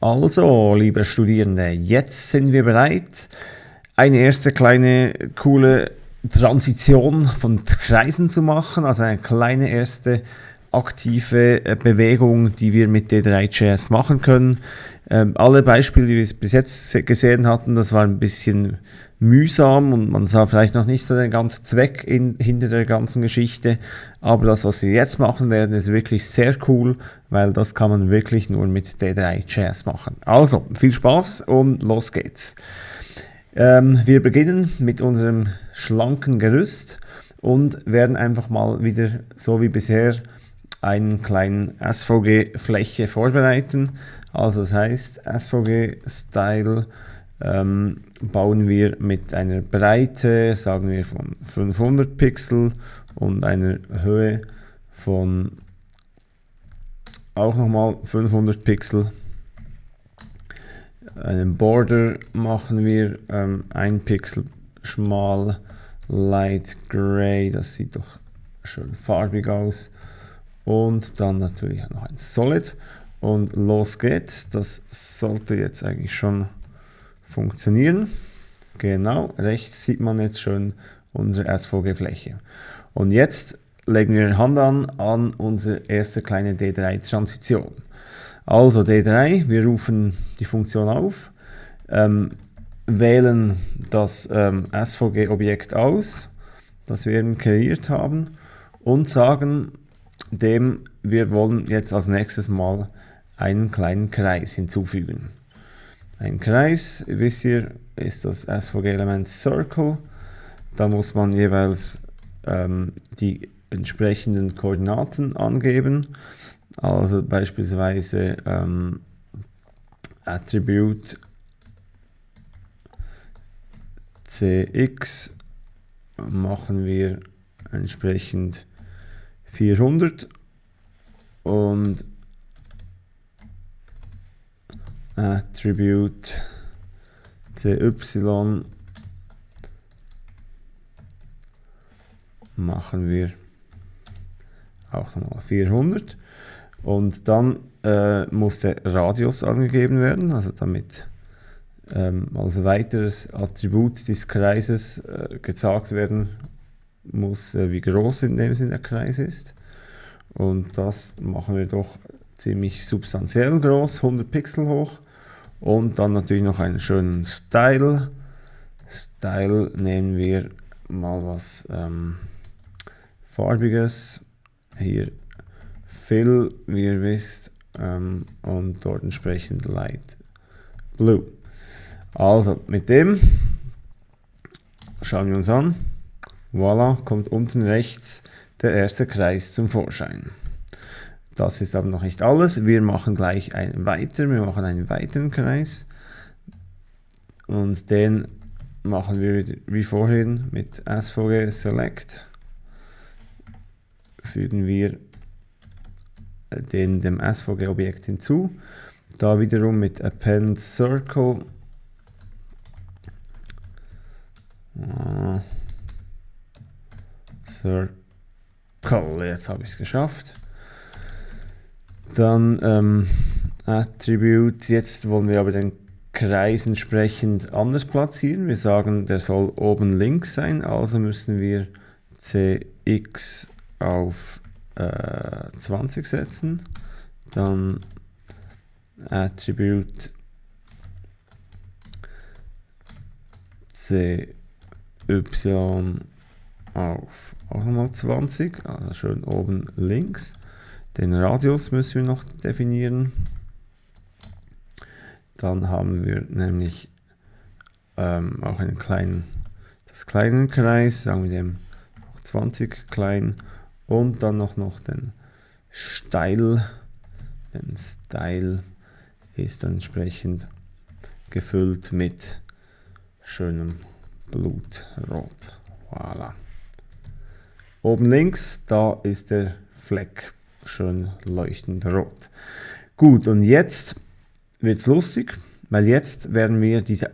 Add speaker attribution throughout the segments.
Speaker 1: Also, liebe Studierende, jetzt sind wir bereit, eine erste kleine coole Transition von Kreisen zu machen, also eine kleine erste aktive äh, Bewegung, die wir mit D3JS machen können. Ähm, alle Beispiele, die wir bis jetzt gesehen hatten, das war ein bisschen mühsam und man sah vielleicht noch nicht so den ganzen Zweck in, hinter der ganzen Geschichte. Aber das, was wir jetzt machen werden, ist wirklich sehr cool, weil das kann man wirklich nur mit D3JS machen. Also, viel Spaß und los geht's. Ähm, wir beginnen mit unserem schlanken Gerüst und werden einfach mal wieder so wie bisher einen kleinen SVG-Fläche vorbereiten. Also das heißt, SVG-Style ähm, bauen wir mit einer Breite, sagen wir von 500 Pixel und einer Höhe von auch nochmal 500 Pixel. Einen Border machen wir ähm, ein Pixel schmal, light gray, das sieht doch schön farbig aus. Und dann natürlich noch ein Solid. Und los geht's. Das sollte jetzt eigentlich schon funktionieren. Genau, rechts sieht man jetzt schon unsere SVG-Fläche. Und jetzt legen wir Hand an an unsere erste kleine D3-Transition. Also D3, wir rufen die Funktion auf, ähm, wählen das ähm, SVG-Objekt aus, das wir eben kreiert haben und sagen dem, wir wollen jetzt als nächstes mal einen kleinen Kreis hinzufügen. Ein Kreis, wisst ihr, ist das SVG-Element Circle. Da muss man jeweils ähm, die entsprechenden Koordinaten angeben. Also beispielsweise ähm, Attribute cx machen wir entsprechend 400 und Attribute CY machen wir auch nochmal 400 und dann äh, muss der Radius angegeben werden, also damit ähm, als weiteres Attribut des Kreises äh, gesagt werden muss, äh, wie groß in dem Sinne der Kreis ist. Und das machen wir doch ziemlich substanziell groß, 100 Pixel hoch. Und dann natürlich noch einen schönen Style. Style nehmen wir mal was ähm, farbiges. Hier Fill, wie ihr wisst, ähm, und dort entsprechend Light Blue. Also mit dem schauen wir uns an. Voila, kommt unten rechts der erste Kreis zum Vorschein. Das ist aber noch nicht alles. Wir machen gleich einen weiter. Wir machen einen weiteren Kreis. Und den machen wir wie vorhin mit SVG Select. Fügen wir den dem SVG-Objekt hinzu. Da wiederum mit Append Circle. Circle, jetzt habe ich es geschafft. Dann ähm, Attribute, jetzt wollen wir aber den Kreis entsprechend anders platzieren. Wir sagen, der soll oben links sein, also müssen wir cx auf äh, 20 setzen. Dann Attribute cy auf auch nochmal 20, also schön oben links. Den Radius müssen wir noch definieren. Dann haben wir nämlich ähm, auch einen kleinen, das kleinen Kreis, sagen wir dem 20 klein und dann noch, noch den Style. Den Style ist entsprechend gefüllt mit schönem Blutrot. Voilà. Oben links, da ist der Fleck schön leuchtend rot. Gut, und jetzt wird es lustig, weil jetzt werden wir diese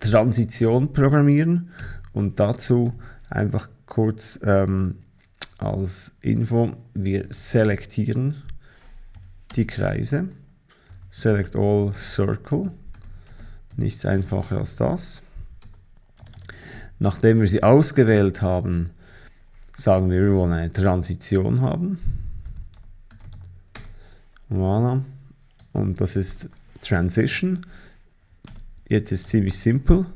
Speaker 1: Transition programmieren und dazu einfach kurz ähm, als Info, wir selektieren die Kreise, Select All Circle. Nichts einfacher als das. Nachdem wir sie ausgewählt haben, sagen wir, wir wollen eine Transition haben. Voilà. Und das ist Transition. Jetzt ist es ziemlich simpel.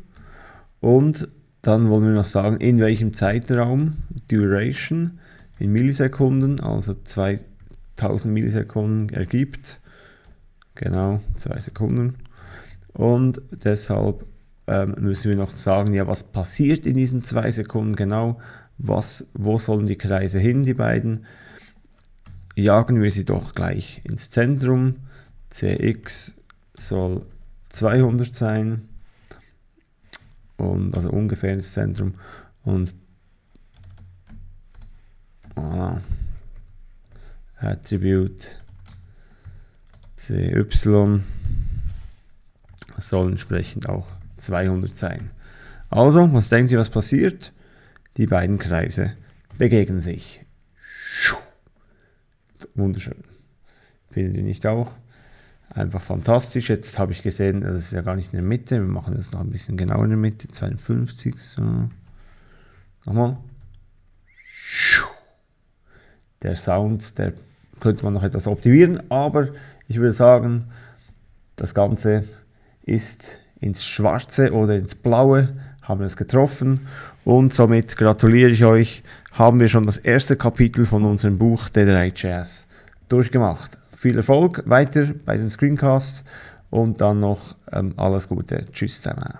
Speaker 1: Und dann wollen wir noch sagen, in welchem Zeitraum, Duration, in Millisekunden, also 2000 Millisekunden ergibt. Genau, 2 Sekunden. Und deshalb ähm, müssen wir noch sagen, ja, was passiert in diesen 2 Sekunden genau, was, wo sollen die Kreise hin, die beiden. Jagen wir sie doch gleich ins Zentrum. Cx soll 200 sein und also ungefähr ins Zentrum und voilà. Attribute cy soll entsprechend auch 200 sein. Also, was denkt ihr, was passiert? Die beiden Kreise begegnen sich. Wunderschön. Findet ihr nicht auch? Einfach fantastisch. Jetzt habe ich gesehen, das ist ja gar nicht in der Mitte. Wir machen das noch ein bisschen genauer in der Mitte. 52. So. Nochmal. Der Sound, der könnte man noch etwas optimieren, aber ich würde sagen, das Ganze ist ins Schwarze oder ins Blaue, haben wir es getroffen und somit gratuliere ich euch, haben wir schon das erste Kapitel von unserem Buch Der 3 Jazz durchgemacht. Viel Erfolg weiter bei den Screencasts und dann noch ähm, alles Gute. Tschüss zusammen.